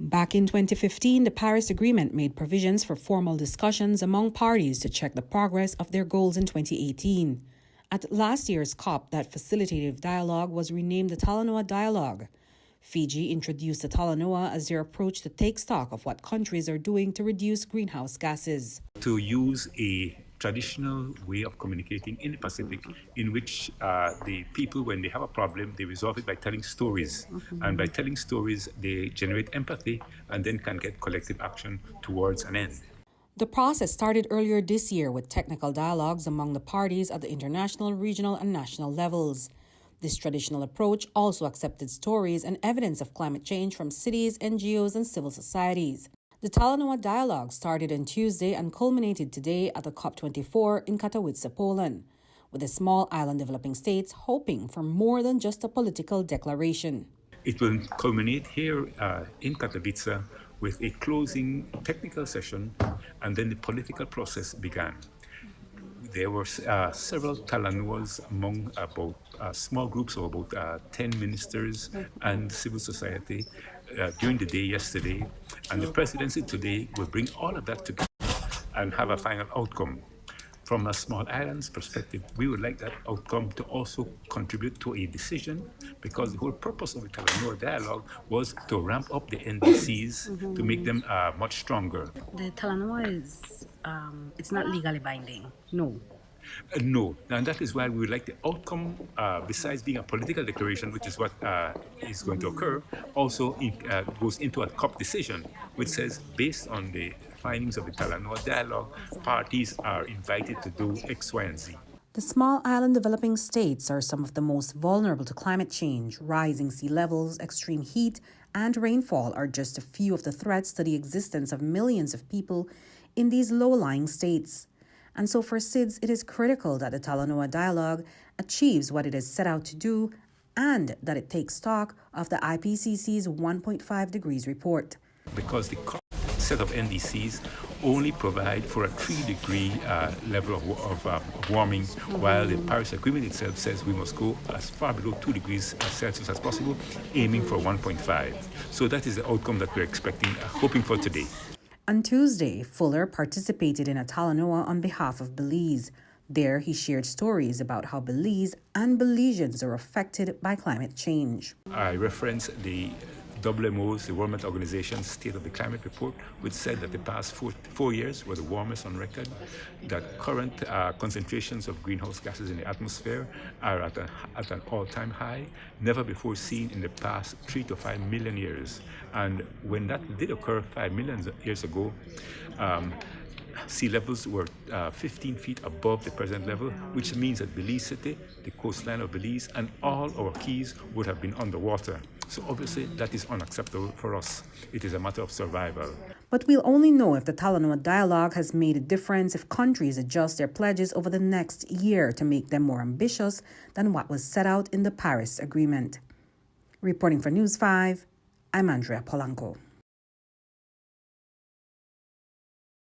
Back in 2015, the Paris Agreement made provisions for formal discussions among parties to check the progress of their goals in 2018. At last year's COP, that facilitative dialogue was renamed the Talanoa Dialogue. Fiji introduced the Talanoa as their approach to take stock of what countries are doing to reduce greenhouse gases. To use a traditional way of communicating in the Pacific in which uh, the people, when they have a problem, they resolve it by telling stories. And by telling stories, they generate empathy and then can get collective action towards an end. The process started earlier this year with technical dialogues among the parties at the international, regional, and national levels. This traditional approach also accepted stories and evidence of climate change from cities, NGOs, and civil societies. The Talanoa dialogue started on Tuesday and culminated today at the COP24 in Katowice, Poland, with the small island developing states hoping for more than just a political declaration. It will culminate here uh, in Katowice with a closing technical session, and then the political process began. There were uh, several Talanoas among about uh, small groups of about uh, 10 ministers and civil society uh, during the day yesterday, and the presidency today will bring all of that together and have a final outcome. From a small island's perspective, we would like that outcome to also contribute to a decision because the whole purpose of the Talanoa dialogue was to ramp up the NDCs to make them uh, much stronger. The Talanoa is, um, it's not legally binding, no. Uh, no, and that is why we would like the outcome, uh, besides being a political declaration, which is what uh, is going to occur, also in, uh, goes into a COP decision, which says based on the findings of the Talanoa dialogue, parties are invited to do X, Y, and Z. The small island developing states are some of the most vulnerable to climate change. Rising sea levels, extreme heat, and rainfall are just a few of the threats to the existence of millions of people in these low lying states. And so for SIDS, it is critical that the Talanoa dialogue achieves what it is set out to do and that it takes stock of the IPCC's 1.5 degrees report. Because the set of NDCs only provide for a three degree uh, level of, of, uh, warming, mm-hmm. while the Paris Agreement itself says we must go as far below two degrees Celsius as possible, aiming for 1.5. So that is the outcome that we're expecting, uh, hoping for today. On Tuesday, Fuller participated in a Talanoa on behalf of Belize. There, he shared stories about how Belize and Belizeans are affected by climate change. I reference the WMO's, the World Met Organization's State of the Climate Report, which said that the past four, four years were the warmest on record, that current uh, concentrations of greenhouse gases in the atmosphere are at, a, at an all-time high, never before seen in the past three to five million years. And when that did occur five million years ago, um, sea levels were uh, 15 feet above the present level, which means that Belize City, the coastline of Belize, and all our keys would have been underwater. So obviously that is unacceptable for us. It is a matter of survival. But we'll only know if the Talanoa dialogue has made a difference if countries adjust their pledges over the next year to make them more ambitious than what was set out in the Paris Agreement. Reporting for News 5, I'm Andrea Polanco.